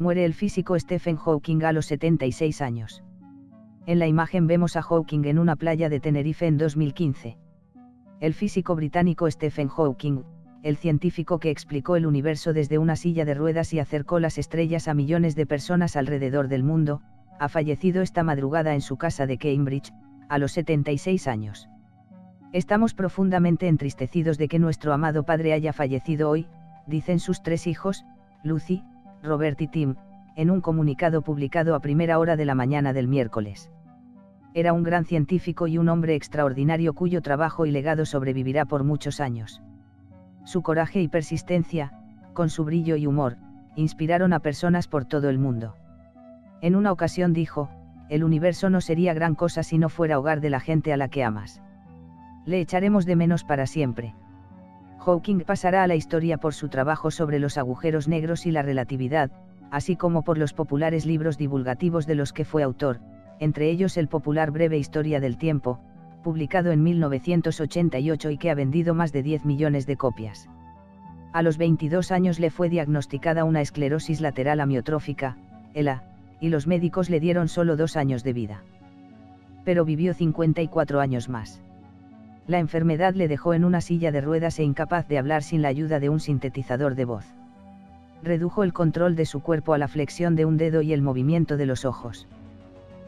Muere el físico Stephen Hawking a los 76 años. En la imagen vemos a Hawking en una playa de Tenerife en 2015. El físico británico Stephen Hawking, el científico que explicó el universo desde una silla de ruedas y acercó las estrellas a millones de personas alrededor del mundo, ha fallecido esta madrugada en su casa de Cambridge, a los 76 años. Estamos profundamente entristecidos de que nuestro amado padre haya fallecido hoy, dicen sus tres hijos, Lucy, Robert y Tim, en un comunicado publicado a primera hora de la mañana del miércoles. Era un gran científico y un hombre extraordinario cuyo trabajo y legado sobrevivirá por muchos años. Su coraje y persistencia, con su brillo y humor, inspiraron a personas por todo el mundo. En una ocasión dijo, el universo no sería gran cosa si no fuera hogar de la gente a la que amas. Le echaremos de menos para siempre. Hawking pasará a la historia por su trabajo sobre los agujeros negros y la relatividad, así como por los populares libros divulgativos de los que fue autor, entre ellos el popular Breve Historia del Tiempo, publicado en 1988 y que ha vendido más de 10 millones de copias. A los 22 años le fue diagnosticada una esclerosis lateral amiotrófica, ELA, y los médicos le dieron solo dos años de vida. Pero vivió 54 años más la enfermedad le dejó en una silla de ruedas e incapaz de hablar sin la ayuda de un sintetizador de voz. Redujo el control de su cuerpo a la flexión de un dedo y el movimiento de los ojos.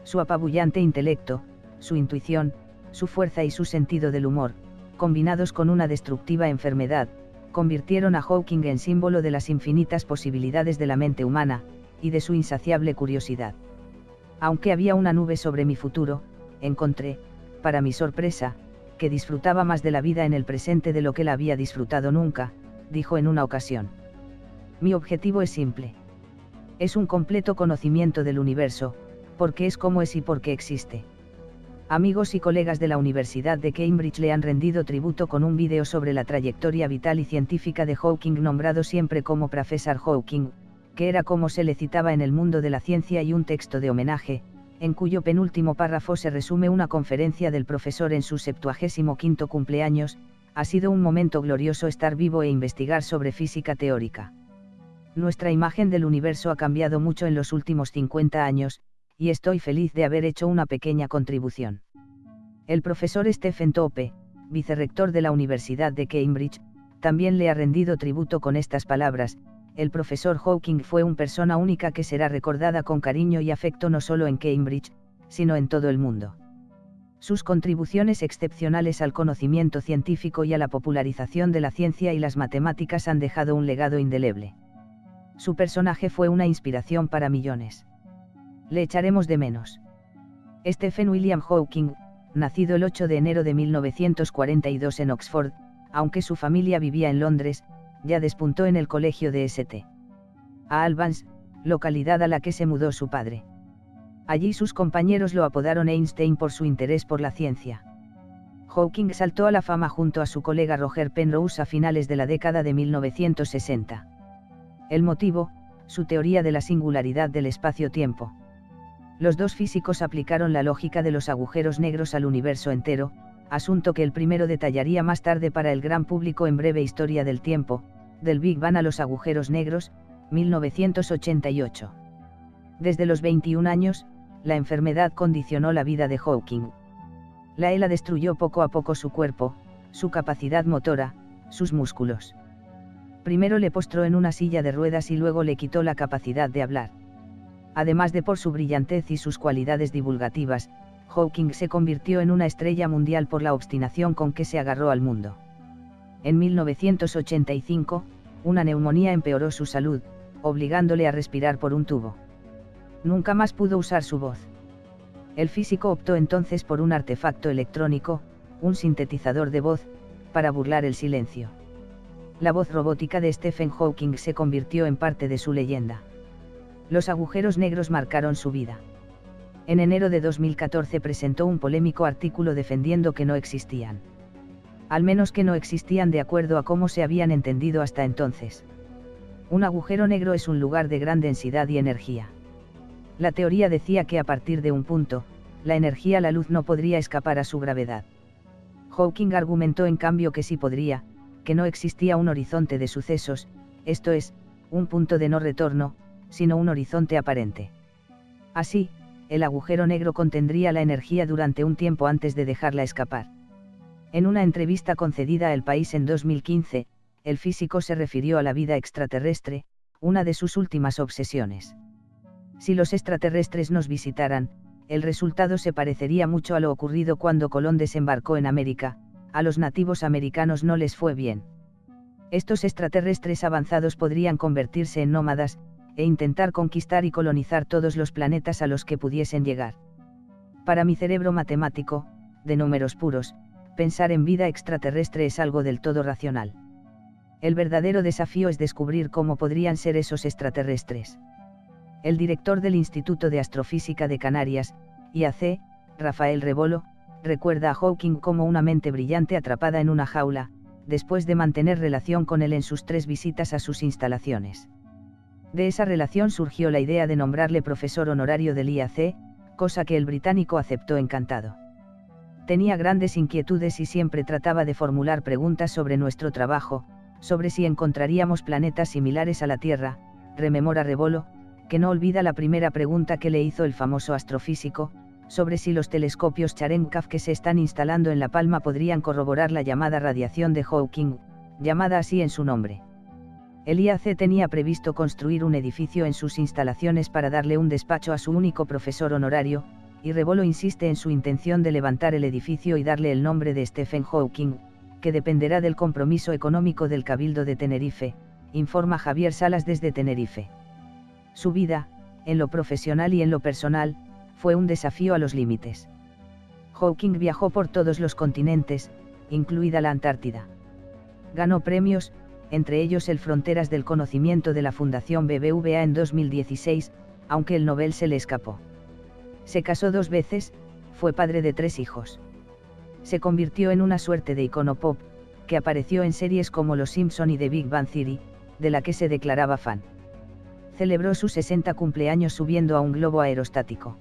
Su apabullante intelecto, su intuición, su fuerza y su sentido del humor, combinados con una destructiva enfermedad, convirtieron a Hawking en símbolo de las infinitas posibilidades de la mente humana, y de su insaciable curiosidad. Aunque había una nube sobre mi futuro, encontré, para mi sorpresa, que disfrutaba más de la vida en el presente de lo que la había disfrutado nunca, dijo en una ocasión. Mi objetivo es simple. Es un completo conocimiento del universo, porque es como es y porque existe. Amigos y colegas de la Universidad de Cambridge le han rendido tributo con un vídeo sobre la trayectoria vital y científica de Hawking nombrado siempre como Profesor Hawking, que era como se le citaba en el mundo de la ciencia y un texto de homenaje, en cuyo penúltimo párrafo se resume una conferencia del profesor en su 75 cumpleaños, ha sido un momento glorioso estar vivo e investigar sobre física teórica. Nuestra imagen del universo ha cambiado mucho en los últimos 50 años, y estoy feliz de haber hecho una pequeña contribución. El profesor Stephen Tope, vicerrector de la Universidad de Cambridge, también le ha rendido tributo con estas palabras, el profesor Hawking fue una persona única que será recordada con cariño y afecto no solo en Cambridge, sino en todo el mundo. Sus contribuciones excepcionales al conocimiento científico y a la popularización de la ciencia y las matemáticas han dejado un legado indeleble. Su personaje fue una inspiración para millones. Le echaremos de menos. Stephen William Hawking, nacido el 8 de enero de 1942 en Oxford, aunque su familia vivía en Londres, ya despuntó en el colegio de St. Albans, localidad a la que se mudó su padre. Allí sus compañeros lo apodaron Einstein por su interés por la ciencia. Hawking saltó a la fama junto a su colega Roger Penrose a finales de la década de 1960. El motivo, su teoría de la singularidad del espacio-tiempo. Los dos físicos aplicaron la lógica de los agujeros negros al universo entero, asunto que el primero detallaría más tarde para el gran público en breve Historia del Tiempo, del Big Bang a los agujeros negros, 1988. Desde los 21 años, la enfermedad condicionó la vida de Hawking. La ELA destruyó poco a poco su cuerpo, su capacidad motora, sus músculos. Primero le postró en una silla de ruedas y luego le quitó la capacidad de hablar. Además de por su brillantez y sus cualidades divulgativas, Hawking se convirtió en una estrella mundial por la obstinación con que se agarró al mundo. En 1985, una neumonía empeoró su salud, obligándole a respirar por un tubo. Nunca más pudo usar su voz. El físico optó entonces por un artefacto electrónico, un sintetizador de voz, para burlar el silencio. La voz robótica de Stephen Hawking se convirtió en parte de su leyenda. Los agujeros negros marcaron su vida en enero de 2014 presentó un polémico artículo defendiendo que no existían. Al menos que no existían de acuerdo a cómo se habían entendido hasta entonces. Un agujero negro es un lugar de gran densidad y energía. La teoría decía que a partir de un punto, la energía la luz no podría escapar a su gravedad. Hawking argumentó en cambio que sí podría, que no existía un horizonte de sucesos, esto es, un punto de no retorno, sino un horizonte aparente. Así, el agujero negro contendría la energía durante un tiempo antes de dejarla escapar. En una entrevista concedida a El País en 2015, el físico se refirió a la vida extraterrestre, una de sus últimas obsesiones. Si los extraterrestres nos visitaran, el resultado se parecería mucho a lo ocurrido cuando Colón desembarcó en América, a los nativos americanos no les fue bien. Estos extraterrestres avanzados podrían convertirse en nómadas, e intentar conquistar y colonizar todos los planetas a los que pudiesen llegar. Para mi cerebro matemático, de números puros, pensar en vida extraterrestre es algo del todo racional. El verdadero desafío es descubrir cómo podrían ser esos extraterrestres. El director del Instituto de Astrofísica de Canarias, IAC, Rafael Rebolo, recuerda a Hawking como una mente brillante atrapada en una jaula, después de mantener relación con él en sus tres visitas a sus instalaciones. De esa relación surgió la idea de nombrarle profesor honorario del IAC, cosa que el británico aceptó encantado. Tenía grandes inquietudes y siempre trataba de formular preguntas sobre nuestro trabajo, sobre si encontraríamos planetas similares a la Tierra, rememora Rebolo, que no olvida la primera pregunta que le hizo el famoso astrofísico, sobre si los telescopios Charenkov que se están instalando en La Palma podrían corroborar la llamada radiación de Hawking, llamada así en su nombre. El IAC tenía previsto construir un edificio en sus instalaciones para darle un despacho a su único profesor honorario, y Rebolo insiste en su intención de levantar el edificio y darle el nombre de Stephen Hawking, que dependerá del compromiso económico del Cabildo de Tenerife, informa Javier Salas desde Tenerife. Su vida, en lo profesional y en lo personal, fue un desafío a los límites. Hawking viajó por todos los continentes, incluida la Antártida. Ganó premios, entre ellos el Fronteras del Conocimiento de la Fundación BBVA en 2016, aunque el Nobel se le escapó. Se casó dos veces, fue padre de tres hijos. Se convirtió en una suerte de icono pop, que apareció en series como Los Simpson y The Big Bang Theory, de la que se declaraba fan. Celebró su 60 cumpleaños subiendo a un globo aerostático.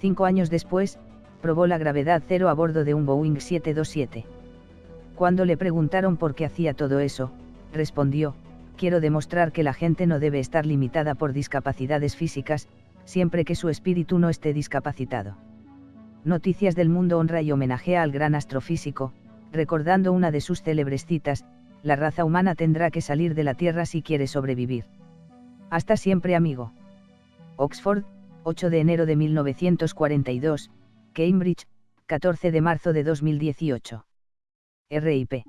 Cinco años después, probó la gravedad cero a bordo de un Boeing 727. Cuando le preguntaron por qué hacía todo eso, respondió, quiero demostrar que la gente no debe estar limitada por discapacidades físicas, siempre que su espíritu no esté discapacitado. Noticias del Mundo honra y homenajea al gran astrofísico, recordando una de sus célebres citas, la raza humana tendrá que salir de la Tierra si quiere sobrevivir. Hasta siempre amigo. Oxford, 8 de enero de 1942, Cambridge, 14 de marzo de 2018. RIP.